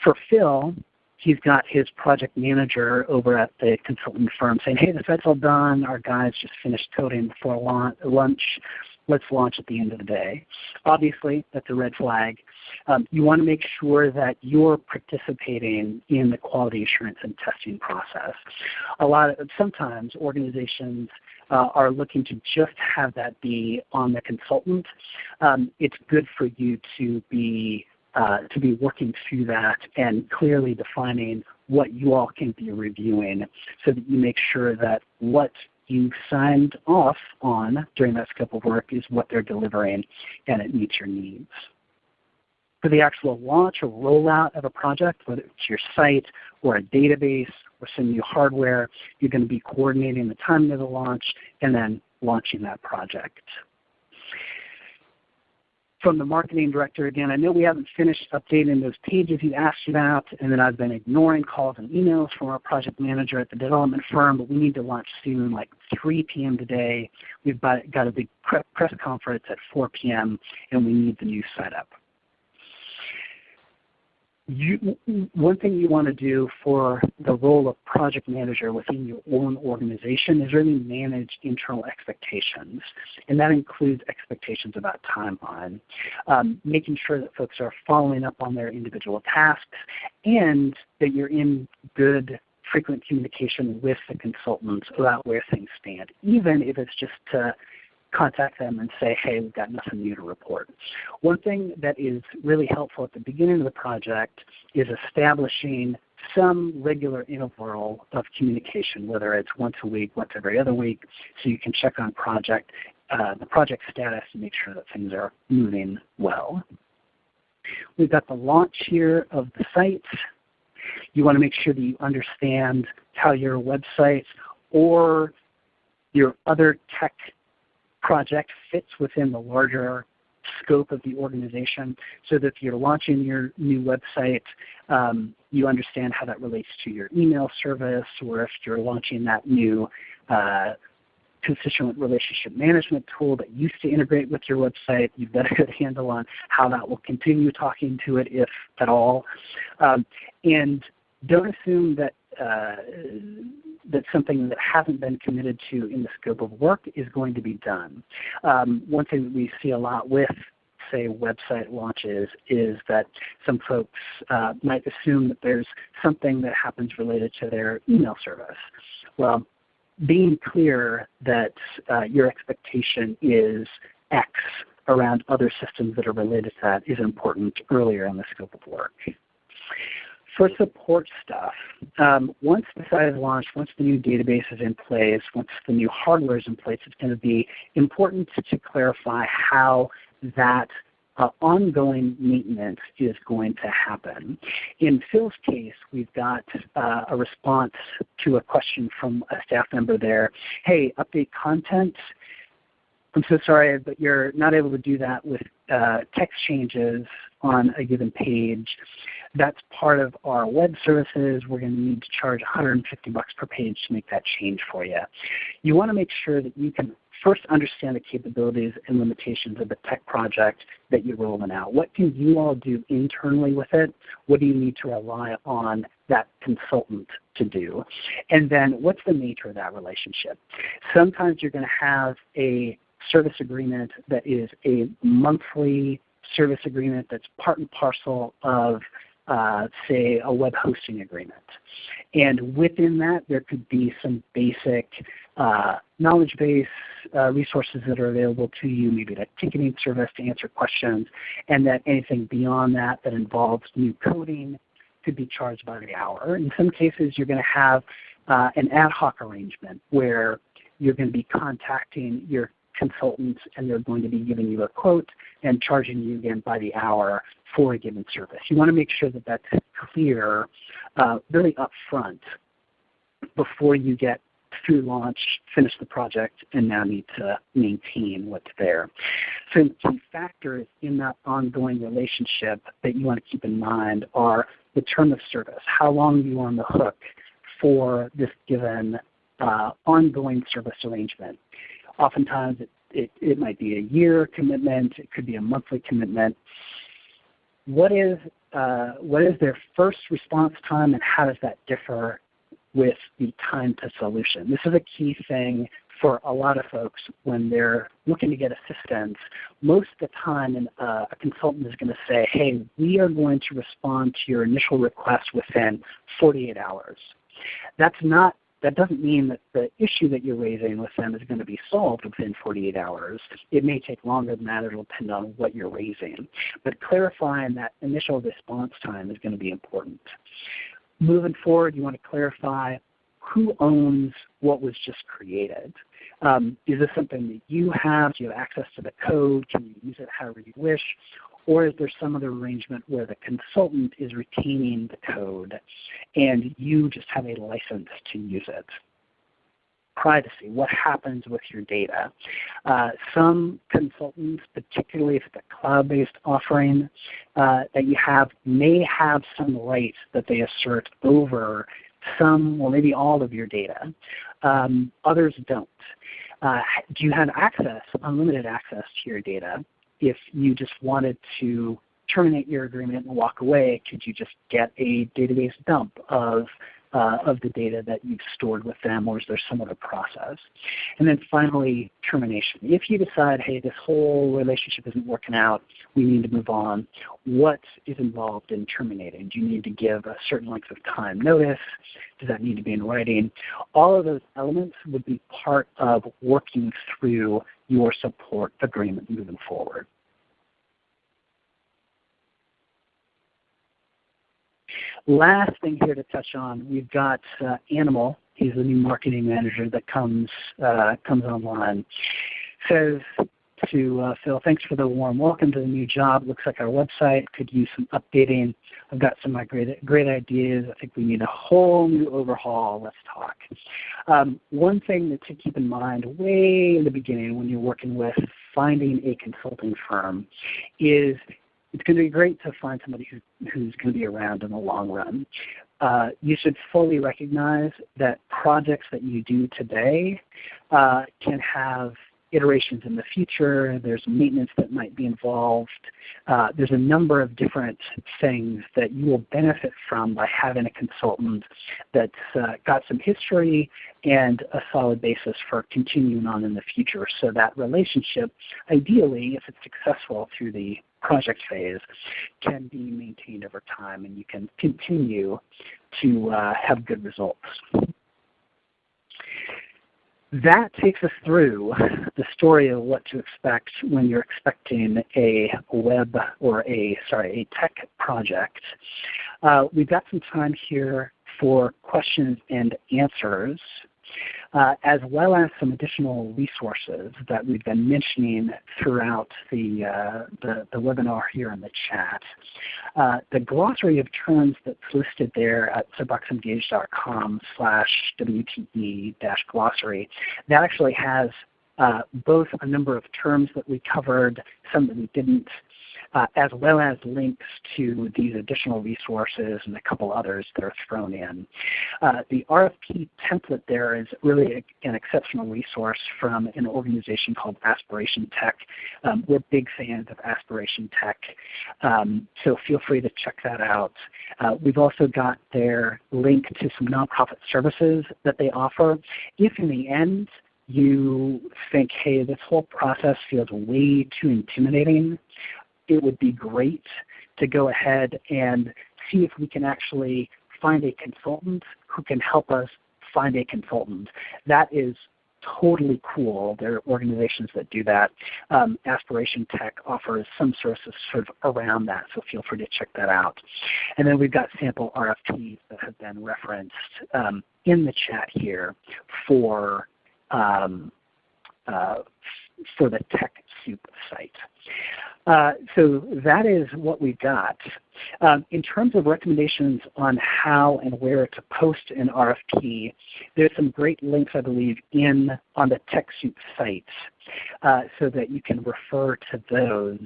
For Phil, he's got his project manager over at the consultant firm saying, hey, the site's all done. Our guys just finished coding before lunch let's launch at the end of the day. Obviously, that's a red flag. Um, you want to make sure that you're participating in the quality assurance and testing process. A lot of sometimes organizations uh, are looking to just have that be on the consultant. Um, it's good for you to be uh, to be working through that and clearly defining what you all can be reviewing so that you make sure that what you signed off on during that scope of work is what they're delivering and it meets your needs. For the actual launch or rollout of a project, whether it's your site or a database or some new hardware, you're going to be coordinating the timing of the launch and then launching that project from the marketing director again, I know we haven't finished updating those pages you asked about, and then I've been ignoring calls and emails from our project manager at the development firm, but we need to launch soon, like 3 p.m. today. We've got a big press conference at 4 p.m., and we need the new setup you, one thing you want to do for the role of project manager within your own organization is really manage internal expectations. And that includes expectations about timeline, um, making sure that folks are following up on their individual tasks and that you're in good frequent communication with the consultants about where things stand, even if it's just to contact them and say, hey, we've got nothing new to report. One thing that is really helpful at the beginning of the project is establishing some regular interval of communication, whether it's once a week, once every other week, so you can check on project, uh, the project status and make sure that things are moving well. We've got the launch here of the site. You want to make sure that you understand how your website or your other tech project fits within the larger scope of the organization so that if you're launching your new website, um, you understand how that relates to your email service or if you're launching that new uh, constituent relationship management tool that used to integrate with your website. You've got a good handle on how that will continue talking to it if at all. Um, and don't assume that uh, that something that hasn't been committed to in the scope of work is going to be done. Um, one thing that we see a lot with say website launches is that some folks uh, might assume that there's something that happens related to their email service. Well, being clear that uh, your expectation is X around other systems that are related to that is important earlier in the scope of work. For support stuff, um, once the site is launched, once the new database is in place, once the new hardware is in place, it's going to be important to clarify how that uh, ongoing maintenance is going to happen. In Phil's case, we've got uh, a response to a question from a staff member there. Hey, update content I'm so sorry, but you're not able to do that with uh, text changes on a given page. That's part of our web services. We're going to need to charge 150 bucks per page to make that change for you. You want to make sure that you can first understand the capabilities and limitations of the tech project that you're rolling out. What can you all do internally with it? What do you need to rely on that consultant to do? And then what's the nature of that relationship? Sometimes you're going to have a service agreement that is a monthly service agreement that's part and parcel of uh, say a web hosting agreement. And within that there could be some basic uh, knowledge base uh, resources that are available to you, maybe a ticketing service to answer questions, and that anything beyond that that involves new coding could be charged by the hour. In some cases you're going to have uh, an ad hoc arrangement where you're going to be contacting your consultants and they're going to be giving you a quote and charging you again by the hour for a given service. You want to make sure that that's clear uh, really upfront before you get through launch, finish the project, and now need to maintain what's there. So key factors in that ongoing relationship that you want to keep in mind are the term of service, how long you are on the hook for this given uh, ongoing service arrangement. Oftentimes it, it, it might be a year commitment, it could be a monthly commitment. What is, uh, what is their first response time and how does that differ with the time to solution? This is a key thing for a lot of folks when they're looking to get assistance. Most of the time uh, a consultant is going to say, hey, we are going to respond to your initial request within 48 hours. That's not that doesn't mean that the issue that you're raising with them is going to be solved within 48 hours. It may take longer than that. It will depend on what you're raising. But clarifying that initial response time is going to be important. Moving forward, you want to clarify who owns what was just created. Um, is this something that you have? Do you have access to the code? Can you use it however you wish? Or is there some other arrangement where the consultant is retaining the code and you just have a license to use it? Privacy, what happens with your data? Uh, some consultants, particularly if it's a cloud-based offering uh, that you have, may have some rights that they assert over some or maybe all of your data. Um, others don't. Uh, do you have access, unlimited access to your data? If you just wanted to terminate your agreement and walk away, could you just get a database dump of, uh, of the data that you've stored with them, or is there some other process? And then finally, termination. If you decide, hey, this whole relationship isn't working out, we need to move on, what is involved in terminating? Do you need to give a certain length of time notice? Does that need to be in writing? All of those elements would be part of working through your support agreement moving forward. Last thing here to touch on, we've got uh, Animal. He's the new marketing manager that comes uh, comes online. Says to uh, Phil, thanks for the warm welcome to the new job. Looks like our website could use some updating. I've got some great, great ideas. I think we need a whole new overhaul. Let's talk. Um, one thing to keep in mind way in the beginning when you're working with finding a consulting firm is it's going to be great to find somebody who, who's going to be around in the long run. Uh, you should fully recognize that projects that you do today uh, can have iterations in the future. There's maintenance that might be involved. Uh, there's a number of different things that you will benefit from by having a consultant that's uh, got some history and a solid basis for continuing on in the future. So that relationship, ideally, if it's successful through the project phase, can be maintained over time and you can continue to uh, have good results that takes us through the story of what to expect when you're expecting a web or a sorry a tech project. Uh, we've got some time here for questions and answers as well as some additional resources that we've been mentioning throughout the, uh, the, the, webinar here in the chat. Uh, the glossary of terms that's listed there at soapboxengage.com slash WTE-glossary, that actually has uh, both a number of terms that we covered, some that we didn't, uh, as well as links to these additional resources and a couple others that are thrown in. Uh, the RFP template there is really an exceptional resource from an organization called Aspiration Tech. Um, we're big fans of Aspiration Tech, um, so feel free to check that out. Uh, we've also got their link to some nonprofit services that they offer. If in the end you think, hey, this whole process feels way too intimidating, it would be great to go ahead and see if we can actually find a consultant who can help us find a consultant. That is totally cool. There are organizations that do that. Um, Aspiration Tech offers some services sort of around that, so feel free to check that out. And then we've got sample RFPs that have been referenced um, in the chat here for um, uh, for the TechSoup site. Uh, so that is what we've got. Um, in terms of recommendations on how and where to post an RFP, there's some great links I believe in on the TechSoup site uh, so that you can refer to those.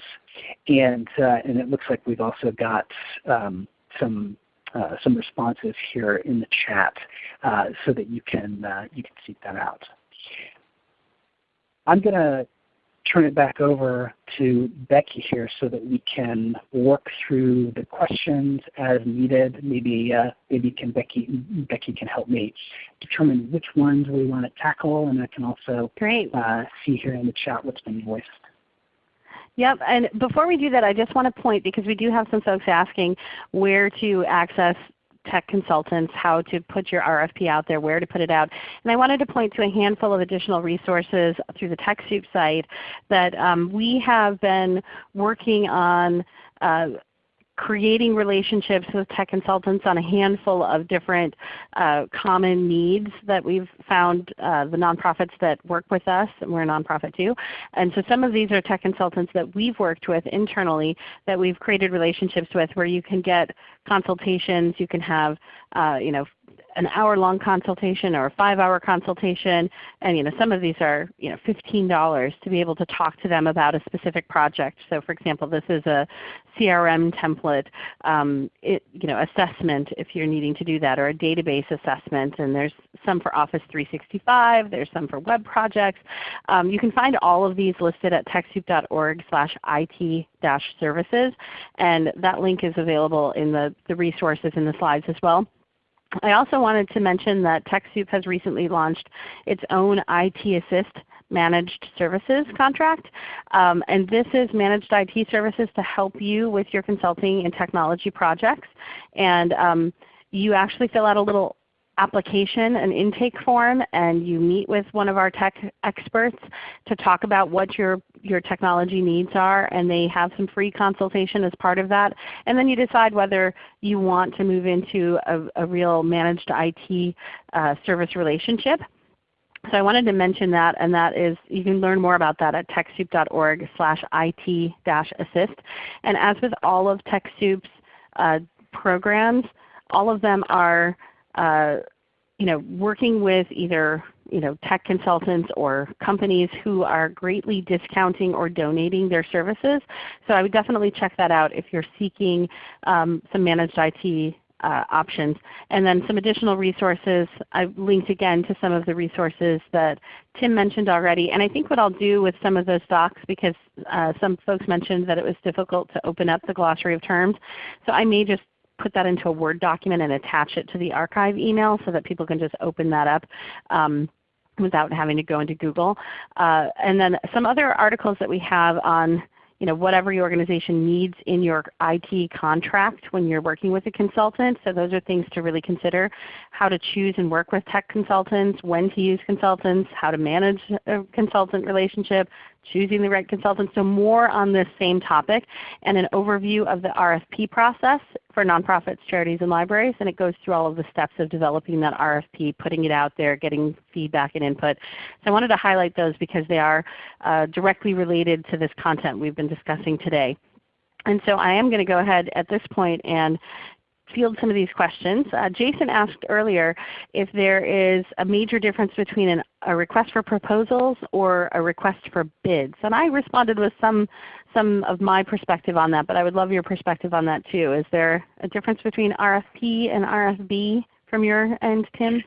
And, uh, and it looks like we've also got um, some uh, some responses here in the chat uh, so that you can uh, you can seek that out. I'm going to turn it back over to Becky here so that we can work through the questions as needed. Maybe uh, maybe can Becky Becky can help me determine which ones we want to tackle, and I can also Great. Uh, see here in the chat what's been voiced. Yep, and before we do that, I just want to point, because we do have some folks asking where to access tech consultants how to put your RFP out there, where to put it out. And I wanted to point to a handful of additional resources through the TechSoup site that um, we have been working on uh, creating relationships with tech consultants on a handful of different uh, common needs that we've found uh, the nonprofits that work with us, and we're a nonprofit too. And so some of these are tech consultants that we've worked with internally that we've created relationships with where you can get consultations, you can have uh, you know, an hour-long consultation or a five-hour consultation, and you know, some of these are you know, $15 to be able to talk to them about a specific project. So for example, this is a CRM template um, it, you know, assessment if you're needing to do that, or a database assessment. And there's some for Office 365, there's some for web projects. Um, you can find all of these listed at TechSoup.org slash IT-services, and that link is available in the, the resources in the slides as well. I also wanted to mention that TechSoup has recently launched its own IT Assist Managed Services contract. Um, and this is managed IT services to help you with your consulting and technology projects. And um, you actually fill out a little application, an intake form, and you meet with one of our tech experts to talk about what your, your technology needs are, and they have some free consultation as part of that. And then you decide whether you want to move into a, a real managed IT uh, service relationship. So I wanted to mention that, and that is you can learn more about that at TechSoup.org slash IT-assist. And as with all of TechSoup's uh, programs, all of them are uh, you know, working with either you know, tech consultants or companies who are greatly discounting or donating their services. So I would definitely check that out if you're seeking um, some managed IT uh, options. And then some additional resources. I've linked again to some of the resources that Tim mentioned already. And I think what I'll do with some of those docs, because uh, some folks mentioned that it was difficult to open up the glossary of terms, so I may just put that into a Word document and attach it to the archive email so that people can just open that up. Um, without having to go into Google. Uh, and then some other articles that we have on you know, whatever your organization needs in your IT contract when you're working with a consultant. So those are things to really consider. How to choose and work with tech consultants, when to use consultants, how to manage a consultant relationship, choosing the right consultant. So more on this same topic and an overview of the RFP process for nonprofits, charities, and libraries. And it goes through all of the steps of developing that RFP, putting it out there, getting feedback and input. So I wanted to highlight those because they are uh, directly related to this content we've been discussing today. And so I am going to go ahead at this point and field some of these questions. Uh, Jason asked earlier if there is a major difference between an, a request for proposals or a request for bids. And I responded with some, some of my perspective on that, but I would love your perspective on that too. Is there a difference between RFP and RFB from your end, Tim?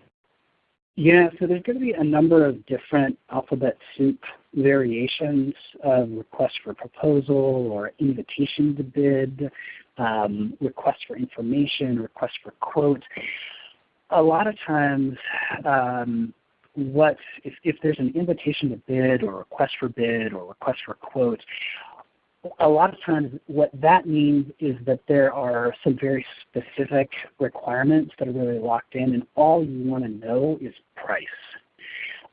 Yeah, so there's going to be a number of different alphabet soup variations of request for proposal or invitation to bid, um, request for information, request for quote. A lot of times um, what if, if there's an invitation to bid or request for bid or request for quote, a lot of times what that means is that there are some very specific requirements that are really locked in and all you want to know is price.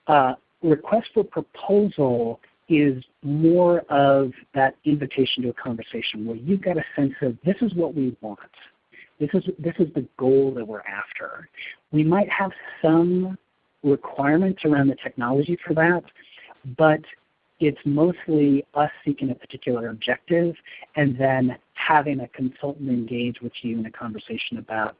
Uh, request for proposal is more of that invitation to a conversation where you've got a sense of this is what we want. This is, this is the goal that we're after. We might have some requirements around the technology for that, but it's mostly us seeking a particular objective and then having a consultant engage with you in a conversation about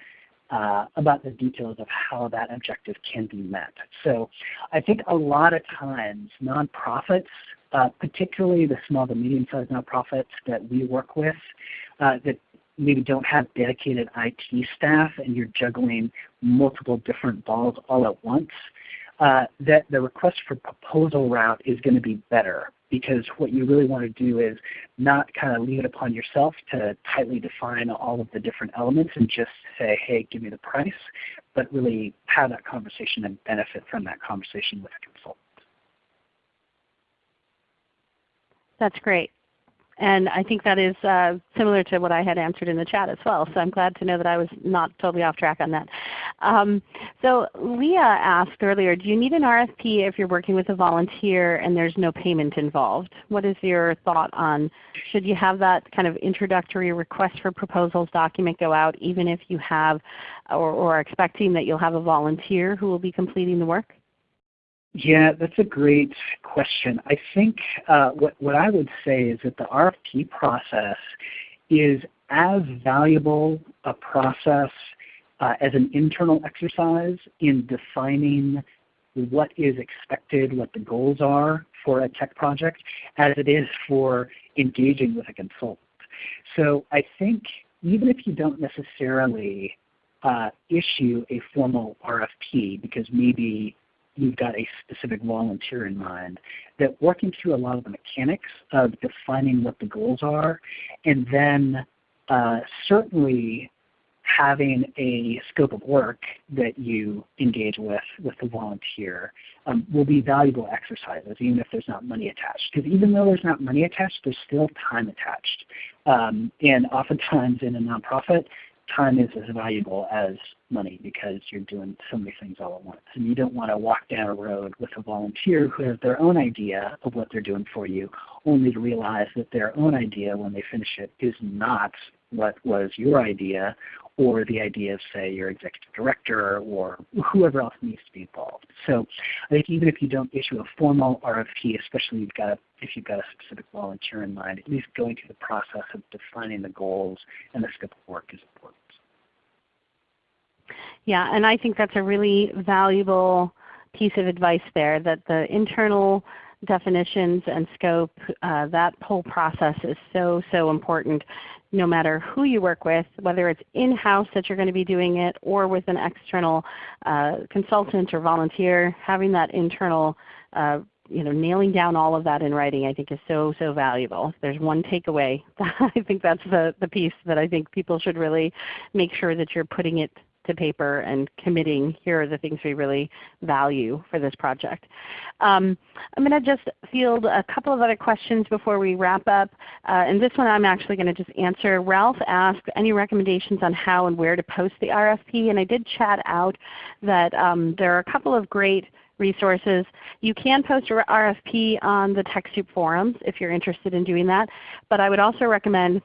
uh, about the details of how that objective can be met. So I think a lot of times nonprofits, uh, particularly the small to medium-sized nonprofits that we work with, uh, that maybe don't have dedicated IT staff and you're juggling multiple different balls all at once, uh, that the request for proposal route is going to be better because what you really want to do is not kind of leave it upon yourself to tightly define all of the different elements and just say, hey, give me the price, but really have that conversation and benefit from that conversation with a consultant. That's great. And I think that is uh, similar to what I had answered in the chat as well. So I'm glad to know that I was not totally off track on that. Um, so Leah asked earlier, do you need an RFP if you're working with a volunteer and there's no payment involved? What is your thought on should you have that kind of introductory request for proposals document go out even if you have or, or are expecting that you'll have a volunteer who will be completing the work? Yeah, that's a great question. I think uh, what, what I would say is that the RFP process is as valuable a process uh, as an internal exercise in defining what is expected, what the goals are for a tech project, as it is for engaging with a consultant. So I think even if you don't necessarily uh, issue a formal RFP because maybe you've got a specific volunteer in mind, that working through a lot of the mechanics of defining what the goals are, and then uh, certainly having a scope of work that you engage with with the volunteer um, will be valuable exercises even if there's not money attached. Because even though there's not money attached, there's still time attached. Um, and oftentimes in a nonprofit, time is as valuable as money because you're doing so many things all at once. And you don't want to walk down a road with a volunteer who has their own idea of what they're doing for you, only to realize that their own idea when they finish it is not what was your idea or the idea of say your executive director or whoever else needs to be involved. So I think even if you don't issue a formal RFP, especially you've got, if you've got a specific volunteer in mind, at least going through the process of defining the goals and the scope of work is important. Yeah, and I think that's a really valuable piece of advice there, that the internal definitions and scope, uh, that whole process is so, so important no matter who you work with, whether it's in-house that you're going to be doing it or with an external uh, consultant or volunteer, having that internal uh, you know, nailing down all of that in writing I think is so, so valuable. If there's one takeaway, I think that's the, the piece that I think people should really make sure that you're putting it to paper and committing, here are the things we really value for this project. Um, I'm going to just field a couple of other questions before we wrap up. Uh, and this one I'm actually going to just answer. Ralph asked any recommendations on how and where to post the RFP. And I did chat out that um, there are a couple of great resources. You can post your RFP on the TechSoup forums if you're interested in doing that. But I would also recommend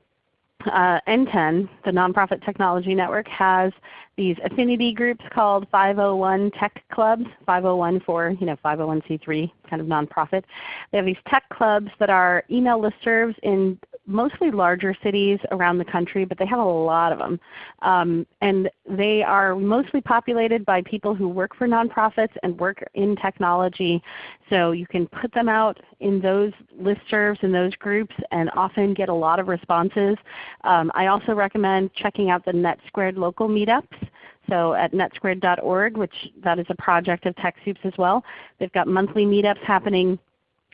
uh, NTEN, the Nonprofit Technology Network, has these affinity groups called 501 Tech Clubs, 501 for you know 501c3 kind of nonprofit. They have these tech clubs that are email listservs in mostly larger cities around the country, but they have a lot of them. Um, and they are mostly populated by people who work for nonprofits and work in technology. So you can put them out in those listservs and those groups and often get a lot of responses. Um, I also recommend checking out the NetSquared local meetups. So at netsquared.org, which that is a project of TechSoups as well. They've got monthly meetups happening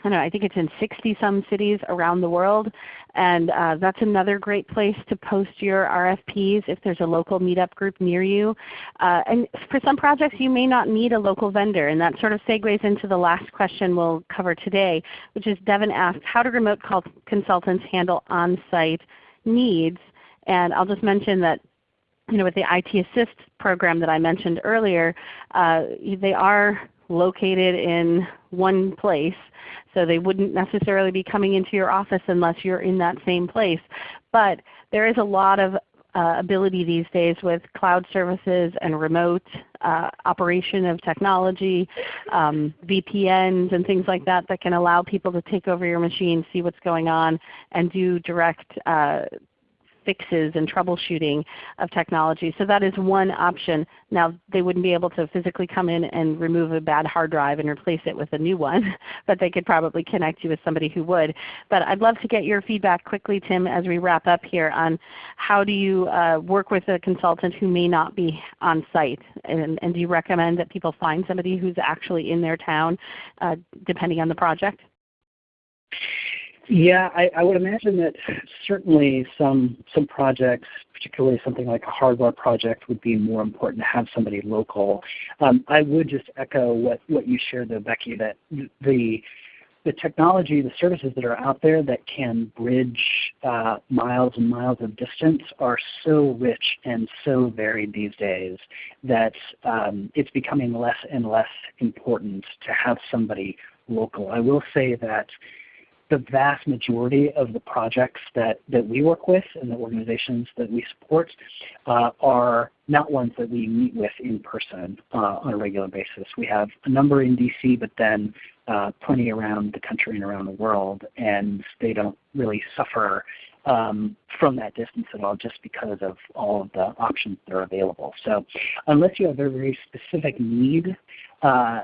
I know, I think it's in 60 some cities around the world. And uh, that's another great place to post your RFPs if there's a local meetup group near you. Uh, and for some projects you may not need a local vendor. And that sort of segues into the last question we'll cover today, which is Devin asked, how do remote consultants handle on-site needs? And I'll just mention that you know, with the IT Assist program that I mentioned earlier, uh, they are located in one place. So they wouldn't necessarily be coming into your office unless you're in that same place. But there is a lot of uh, ability these days with cloud services and remote uh, operation of technology, um, VPNs and things like that that can allow people to take over your machine, see what's going on, and do direct uh, fixes and troubleshooting of technology. So that is one option. Now they wouldn't be able to physically come in and remove a bad hard drive and replace it with a new one, but they could probably connect you with somebody who would. But I'd love to get your feedback quickly Tim as we wrap up here on how do you uh, work with a consultant who may not be on site and, and, do you recommend that people find somebody who's actually in their town uh, depending on the project? Yeah, I, I, would imagine that certainly some some projects, particularly something like a hardware project, would be more important to have somebody local. Um, I would just echo what, what you shared though, Becky, that the the technology, the services that are out there that can bridge uh, miles and miles of distance are so rich and so varied these days that um, it's becoming less and less important to have somebody local. I will say that the vast majority of the projects that, that we work with and the organizations that we support uh, are not ones that we meet with in person uh, on a regular basis. We have a number in DC, but then uh, plenty around the country and around the world, and they don't really suffer um, from that distance at all just because of all of the options that are available. So unless you have a very specific need, uh,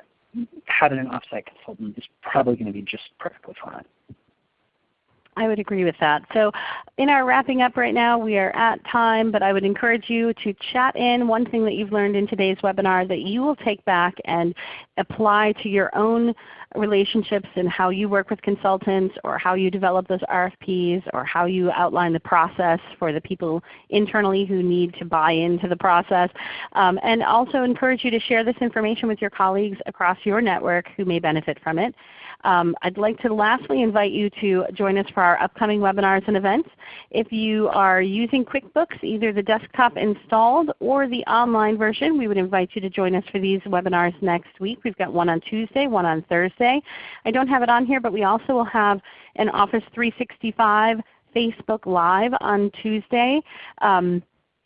having an offsite consultant is probably going to be just perfectly fine. I would agree with that. So in our wrapping up right now, we are at time, but I would encourage you to chat in one thing that you've learned in today's webinar that you will take back and apply to your own relationships and how you work with consultants or how you develop those RFPs or how you outline the process for the people internally who need to buy into the process. Um, and also encourage you to share this information with your colleagues across your network who may benefit from it. Um, I'd like to lastly invite you to join us for our upcoming webinars and events. If you are using QuickBooks, either the desktop installed or the online version, we would invite you to join us for these webinars next week. We've got one on Tuesday, one on Thursday. I don't have it on here, but we also will have an Office 365 Facebook Live on Tuesday. Um,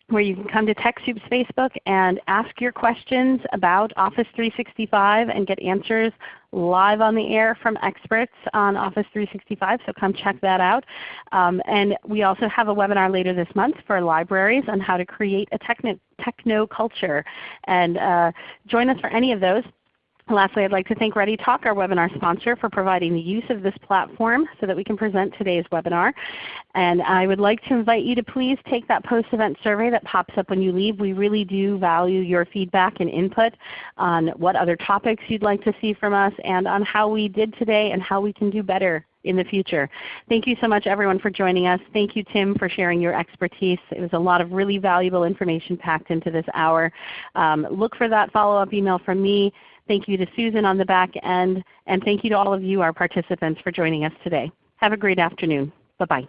where you can come to TechSoup's Facebook and ask your questions about Office 365 and get answers live on the air from experts on Office 365, so come check that out. Um, and we also have a webinar later this month for libraries on how to create a techno, techno culture. And uh, join us for any of those. Lastly, I'd like to thank ReadyTalk, our webinar sponsor, for providing the use of this platform so that we can present today's webinar. And I would like to invite you to please take that post-event survey that pops up when you leave. We really do value your feedback and input on what other topics you'd like to see from us and on how we did today and how we can do better in the future. Thank you so much everyone for joining us. Thank you Tim for sharing your expertise. It was a lot of really valuable information packed into this hour. Um, look for that follow-up email from me. Thank you to Susan on the back end, and thank you to all of you, our participants, for joining us today. Have a great afternoon. Bye-bye.